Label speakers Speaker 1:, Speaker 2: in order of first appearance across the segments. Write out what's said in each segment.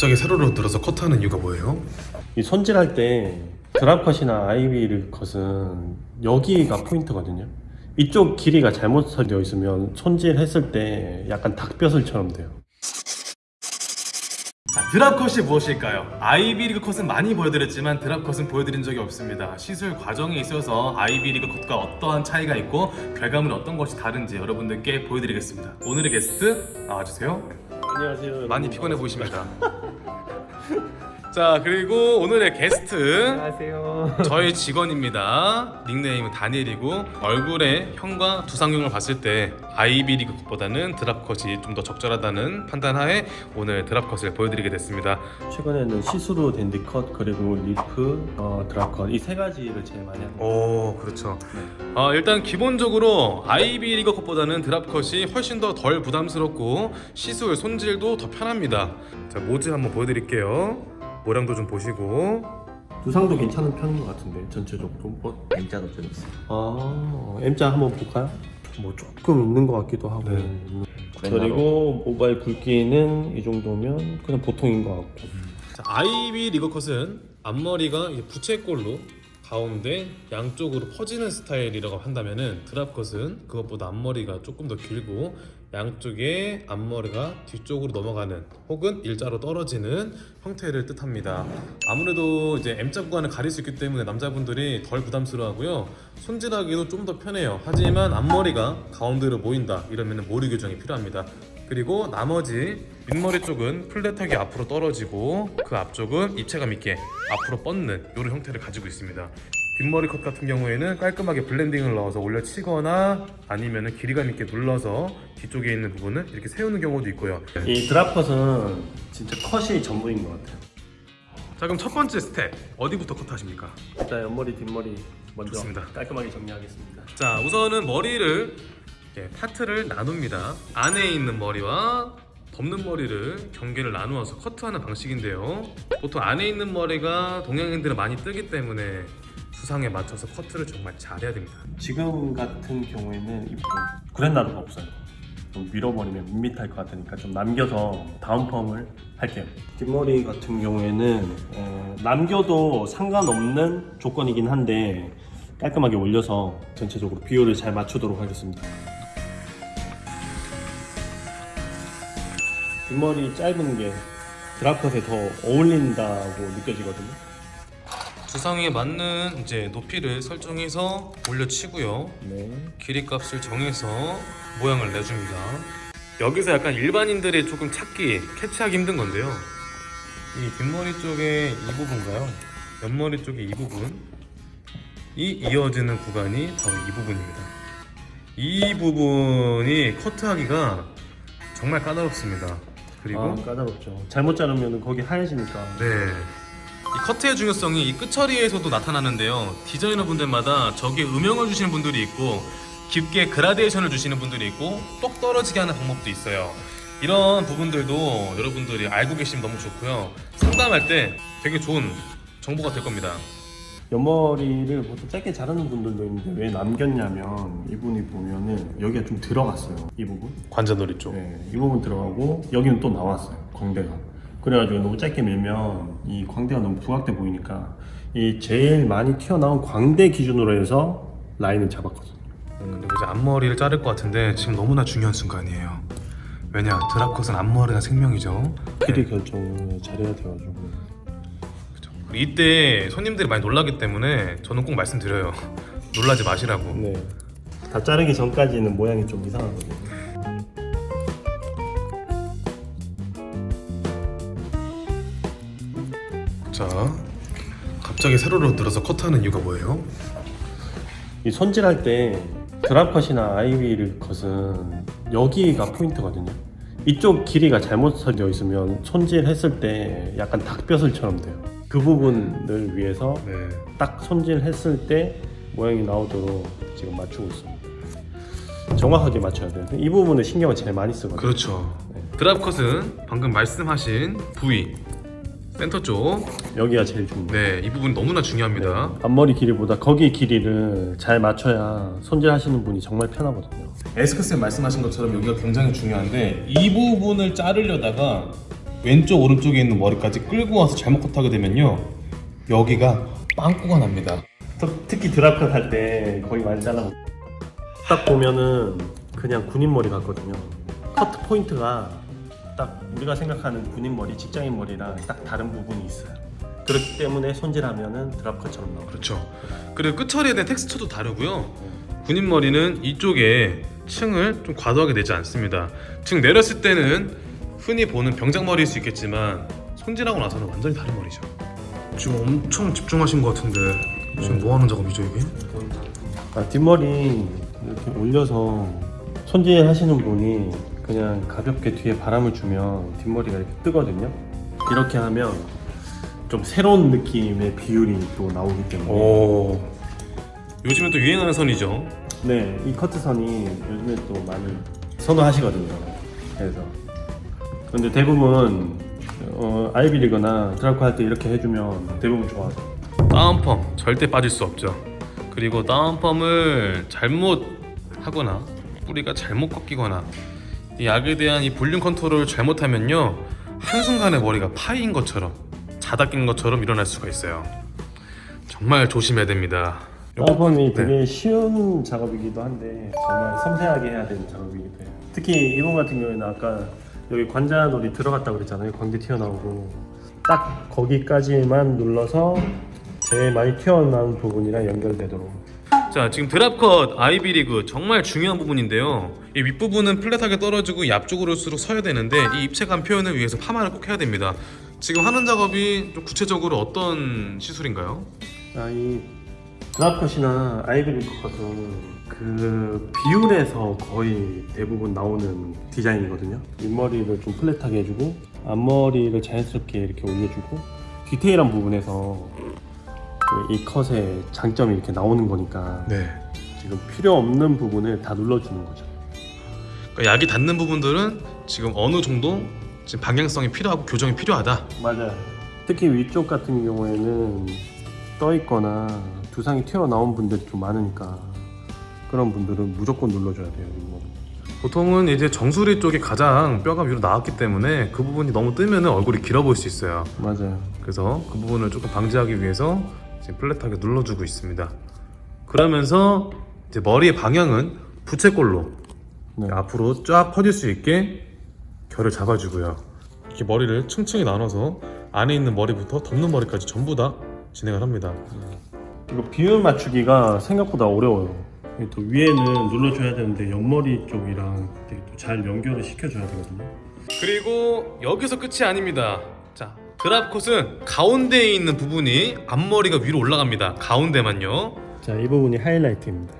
Speaker 1: 갑자기 세로로 들어서 컷하는 이유가 뭐예요?
Speaker 2: 이 손질할 때 드랍컷이나 아이비를 컷은 여기가 포인트거든요. 이쪽 길이가 잘못 설되어 있으면 손질했을 때 약간 닭뼈슬처럼 돼요.
Speaker 1: 자, 드랍컷이 무엇일까요? 아이비리그 컷은 많이 보여드렸지만 드랍컷은 보여드린 적이 없습니다. 시술 과정에 있어서 아이비리그 컷과 어떠한 차이가 있고 결과물은 어떤 것이 다른지 여러분들께 보여드리겠습니다. 오늘의 게스트 나와주세요.
Speaker 2: 안녕하세요.
Speaker 1: 많이 피곤해 보이십니다. 자 그리고 오늘의 게스트
Speaker 2: 안녕하세요.
Speaker 1: 저희 직원입니다. 닉네임은 다니엘이고 얼굴형과 두상형을 봤을 때 Ivy League보다는 drop cut이 좀 더 적절하다는 판단하에 오늘 drop cut을 보여드리게 됐습니다.
Speaker 2: 최근에는 see-through dandy cut 그리고 leaf, 어, drop cut 이 세 가지를 제일 많이 합니다.
Speaker 1: 오 그렇죠. 어, 일단 기본적으로 Ivy League cut보다는 drop cut이 훨씬 더 덜 부담스럽고 시술 손질도 더 편합니다. 자 모즈 한번 보여드릴게요. 모양도 좀 보시고
Speaker 2: 두상도 괜찮은 편인 것 같은데 전체적으로 뭐
Speaker 3: M자도 좀 있어요.
Speaker 2: 아, M자 한번 볼까요? 뭐 조금 있는 것 같기도 하고
Speaker 1: 네.
Speaker 2: 음. 그리고 모바일 굵기는 이 정도면 그냥 보통인 것 같고
Speaker 1: 자, 아이비 리거컷은 앞머리가 부채꼴로 가운데 양쪽으로 퍼지는 스타일이라고 한다면 은 드랍컷은 그것보다 앞머리가 조금 더 길고 양쪽에 앞머리가 뒤쪽으로 넘어가는 혹은 일자로 떨어지는 형태를 뜻합니다. 아무래도 이제 M자 구간을 가릴 수 있기 때문에 남자분들이 덜 부담스러워하고요. 손질하기도 좀 더 편해요. 하지만 앞머리가 가운데로 모인다 이러면 머리 교정이 필요합니다. 그리고 나머지 윗머리 쪽은 플랫하게 앞으로 떨어지고 그 앞쪽은 입체감 있게 앞으로 뻗는 이런 형태를 가지고 있습니다. 뒷머리 컷 같은 경우에는 깔끔하게 블렌딩을 넣어서 올려치거나 아니면 길이감 있게 눌러서 뒤쪽에 있는 부분을 이렇게 세우는 경우도 있고요.
Speaker 2: 이 drop cut은 진짜 컷이 전부인 것 같아요
Speaker 1: 자 그럼 첫 번째 스텝 어디부터 컷하십니까?
Speaker 2: 일단 옆머리 뒷머리 먼저
Speaker 1: 좋습니다.
Speaker 2: 깔끔하게 정리하겠습니다
Speaker 1: 자 우선은 머리를 이렇게 파트를 나눕니다 안에 있는 머리와 덮는 머리를 경계를 나누어서 커트하는 방식인데요 보통 안에 있는 머리가 동양인들은 많이 뜨기 때문에 두상에 맞춰서 커트를 정말 잘해야 됩니다.
Speaker 2: 지금 같은 경우에는 그랜나루가 없어요. 좀 밀어버리면 밋밋할 것 같으니까 좀 남겨서 다운 펌을 할게요. 뒷머리 같은 경우에는 어, 남겨도 상관없는 조건이긴 한데 깔끔하게 올려서 전체적으로 비율을 잘 맞추도록 하겠습니다. 뒷머리 짧은 게 드랍컷에 더 어울린다고 느껴지거든요
Speaker 1: 수상에 맞는 이제 높이를 설정해서 올려치고요
Speaker 2: 네.
Speaker 1: 길이 값을 정해서 모양을 내줍니다. 여기서 약간 일반인들이 조금 찾기, 캐치하기 힘든 건데요. 이 뒷머리 쪽에 이 부분가요? 옆머리 쪽에 이 부분, 이 이어지는 구간이 바로 이 부분입니다. 이 부분이 커트하기가 정말 까다롭습니다. 그리고
Speaker 2: 아, 까다롭죠 잘못 자르면 거기 하얘지니까
Speaker 1: 네. 이 커트의 중요성이 이 끝처리에서도 나타나는데요. 디자이너 분들마다 저기에 음영을 주시는 분들이 있고 깊게 그라데이션을 주시는 분들이 있고 똑 떨어지게 하는 방법도 있어요. 이런 부분들도 여러분들이 알고 계시면 너무 좋고요. 상담할 때 되게 좋은 정보가 될 겁니다.
Speaker 2: 옆머리를 보통 짧게 자르는 분들도 있는데 왜 남겼냐면 이분이 보면은 여기가 좀 들어갔어요 이 부분
Speaker 1: 관자놀이 쪽.
Speaker 2: 네, 이 부분 들어가고 여기는 또 나왔어요 광대가 그래가지고 너무 짧게 밀면 이 광대가 너무 부각돼 보이니까 이 제일 많이 튀어나온 광대 기준으로 해서 라인을 잡았거든요
Speaker 1: 그리고 이제 앞머리를 자를 것 같은데 지금 너무나 중요한 순간이에요. 왜냐 드랍컷은 앞머리가 생명이죠.
Speaker 2: 길이 결정을 잘해야 돼가지고.
Speaker 1: 그리고 이때 손님들이 많이 놀라기 때문에 저는 꼭 말씀드려요. 놀라지 마시라고.
Speaker 2: 네. 다 자르기 전까지는 모양이 좀 이상하거든요
Speaker 1: 자, 갑자기 세로로 들어서 컷하는 이유가 뭐예요?
Speaker 2: 이 손질할 때 드랍컷이나 아이비를 컷은 여기가 포인트거든요. 이쪽 길이가 잘못 설되어 있으면 손질했을 때 약간 닭뼈슬처럼 돼요. 그 부분을 위해서
Speaker 1: 네.
Speaker 2: 딱 손질했을 때 모양이 나오도록 지금 맞추고 있습니다. 정확하게 맞춰야 돼요. 이 부분에 신경을 제일 많이 쓰거든요.
Speaker 1: 그렇죠.
Speaker 2: 네.
Speaker 1: 드랍컷은 방금 말씀하신 부위 센터 쪽,
Speaker 2: 여기가 제일 중요해요.
Speaker 1: 네, 이 부분 너무나 중요합니다.
Speaker 2: 앞머리 길이보다 거기 길이를 잘 맞춰야 손질하시는 분이 정말 편하거든요.
Speaker 1: 에스크쌤 말씀하신 것처럼 여기가 굉장히 중요한데 이 부분을 자르려다가 왼쪽 오른쪽에 있는 머리까지 끌고 와서 잘못 컷하게 되면요 여기가 빵꾸가 납니다
Speaker 2: 특- 특히 드랍컷 할 때 거의 많이 잘라. 딱 보면은 그냥 군인 머리 같거든요. 커트 포인트가 딱 우리가 생각하는 군인 머리, 직장인 머리랑 딱 다른 부분이 있어요. 그렇기 때문에 손질하면은 드랍컷처럼 나와요.
Speaker 1: 그렇죠 그리고 끝처리에 대한 텍스처도 다르고요 군인 머리는 이쪽에 층을 좀 과도하게 내지 않습니다 층 내렸을 때는 흔히 보는 병장 머리일 수 있겠지만 손질하고 나서는 완전히 다른 머리죠 지금 엄청 집중하신 것 같은데 지금 뭐 하는 작업이죠 이게?
Speaker 2: 아, 뒷머리 이렇게 올려서 손질하시는 분이 그냥 가볍게 뒤에 바람을 주면 뒷머리가 이렇게 뜨거든요. 이렇게 하면 좀 새로운 느낌의 비율이 또 나오기 때문에
Speaker 1: 오 요즘에 또 유행하는 선이죠
Speaker 2: 네, 이 커트선이 요즘에 또 많이 선호하시거든요. 그래서 근데 대부분 어, Ivy League나 drop cut 할 때 이렇게 해주면 대부분 좋아하죠.
Speaker 1: down perm 절대 빠질 수 없죠 그리고 down perm을 잘못 하거나 뿌리가 잘못 꺾이거나 이 약에 대한 이 볼륨 컨트롤을 잘못하면요 한순간에 머리가 파인 것처럼 자다 깬 것처럼 일어날 수가 있어요. 정말 조심해야 됩니다.
Speaker 2: down perm이 되게 쉬운 작업이기도 한데 정말 섬세하게 해야 되는 작업이기도 해요. 특히 이번 같은 경우에는 아까 여기 관자놀이 들어갔다고 그랬잖아요. 광대 튀어나오고. 딱 거기까지만 눌러서 제일 많이 튀어나온 부분이랑 연결되도록
Speaker 1: 자 지금 드랍컷 아이비리그 정말 중요한 부분인데요 이 윗부분은 플랫하게 떨어지고 올수록 서야 되는데 이 입체감 표현을 위해서 파마를 꼭 해야 됩니다 지금 하는 작업이 좀 구체적으로 어떤 시술인가요?
Speaker 2: 아, 이 드랍컷이나 아이비리 컷은 그 비율에서 거의 대부분 나오는 디자인이거든요. 윗머리를 좀 플랫하게 해주고 앞머리를 자연스럽게 이렇게 올려주고 디테일한 부분에서 그 이 컷의 장점이 이렇게 나오는 거니까
Speaker 1: 네
Speaker 2: 지금 필요 없는 부분을 다 눌러주는 거죠.
Speaker 1: 그러니까 약이 닿는 부분들은 지금 어느 정도 지금 방향성이 필요하고 교정이 필요하다.
Speaker 2: 맞아요. 특히 위쪽 같은 경우에는 떠 있거나 두상이 튀어나온 분들이 좀 많으니까 그런 분들은 무조건 눌러줘야 돼요. 윗머리.
Speaker 1: 보통은 이제 정수리 쪽이 가장 뼈가 위로 나왔기 때문에 그 부분이 너무 뜨면 얼굴이 길어 보일 수 있어요.
Speaker 2: 맞아요.
Speaker 1: 그래서 그 부분을 조금 방지하기 위해서 지금 플랫하게 눌러주고 있습니다. 그러면서 이제 머리의 방향은 부채꼴로
Speaker 2: 네.
Speaker 1: 앞으로 쫙 퍼질 수 있게 결을 잡아주고요. 이렇게 머리를 층층이 나눠서 안에 있는 머리부터 덮는 머리까지 전부 다 진행을 합니다.
Speaker 2: 이거 비율 맞추기가 생각보다 어려워요. 또 위에는 눌러줘야 되는데 옆머리 쪽이랑 되게 또잘 연결을 시켜줘야 되거든요.
Speaker 1: 그리고 여기서 끝이 아닙니다. 자, 드랍컷은 가운데에 있는 부분이 앞머리가 위로 올라갑니다. 가운데만요.
Speaker 2: 자, 이 부분이 하이라이트입니다.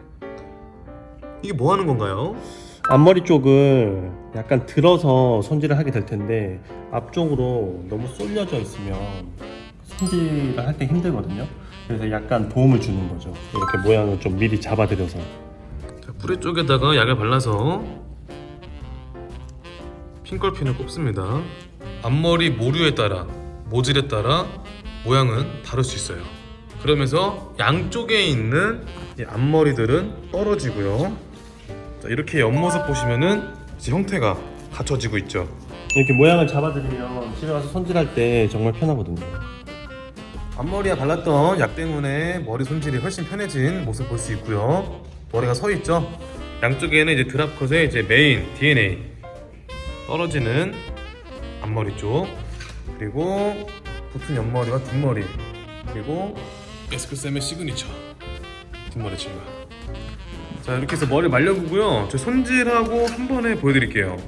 Speaker 1: 이게 뭐 하는 건가요?
Speaker 2: 앞머리 쪽을 약간 들어서 손질을 하게 될 텐데 앞쪽으로 너무 쏠려져 있으면 손질을 할 때 힘들거든요. 그래서 약간 도움을 주는 거죠. 이렇게 모양을 좀 미리 잡아드려서.
Speaker 1: 자, 뿌리 쪽에다가 약을 발라서 핑걸핀을 꼽습니다. 앞머리 모류에 따라 모질에 따라 모양은 다를 수 있어요. 그러면서 양쪽에 있는 이 앞머리들은 떨어지고요. 자, 이렇게 옆모습 보시면은 이제 형태가 갖춰지고 있죠.
Speaker 2: 이렇게 모양을 잡아드리면 집에 가서 손질할 때 정말 편하거든요.
Speaker 1: 앞머리에 발랐던 약 때문에 머리 손질이 훨씬 편해진 모습 볼 수 있고요. 머리가 서 있죠. 양쪽에는 이제 drop cut의 이제 메인 DNA 떨어지는 앞머리 쪽 그리고 붙은 옆머리와 뒷머리 그리고 에스크쌤의 시그니처 뒷머리 질감. 자 이렇게 해서 머리 말려보고요. 저 손질하고 한 번에 보여드릴게요.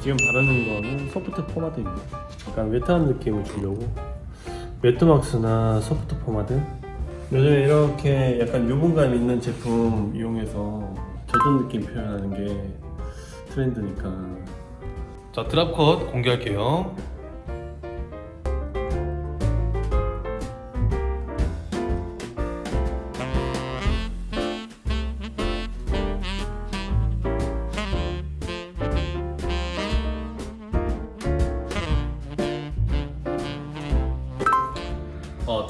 Speaker 2: 지금 바르는 거는 soft 포마드입니다. 약간 wet한 느낌을 주려고 matte 왁스나 soft 포마드 요즘에 이렇게 약간 유분감 있는 제품 이용해서 젖은 느낌 표현하는 게 트렌드니까
Speaker 1: 자 drop cut 공개할게요.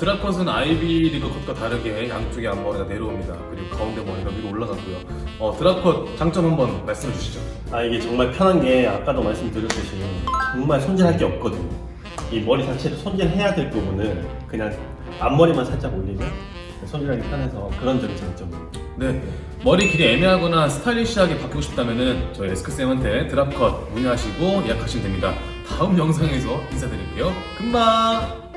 Speaker 1: 드랍컷은 아이비 리그 컷과 다르게 양쪽에 앞머리가 내려옵니다. 그리고 가운데 머리가 위로 올라가고요. 어, 드랍컷 장점 한번 말씀해 주시죠.
Speaker 2: 아 이게 정말 편한 게 아까도 말씀드렸듯이 정말 손질할 게 없거든요. 이 머리 자체를 손질해야 될 부분은 그냥 앞머리만 살짝 올리면 손질하기 편해서 그런 점이 장점이에요.
Speaker 1: 네, 머리 길이 애매하거나 스타일리시하게 바꾸고 싶다면은 저희 에스크쌤한테 드랍컷 문의하시고 예약하시면 됩니다. 다음 영상에서 인사드릴게요. 금방!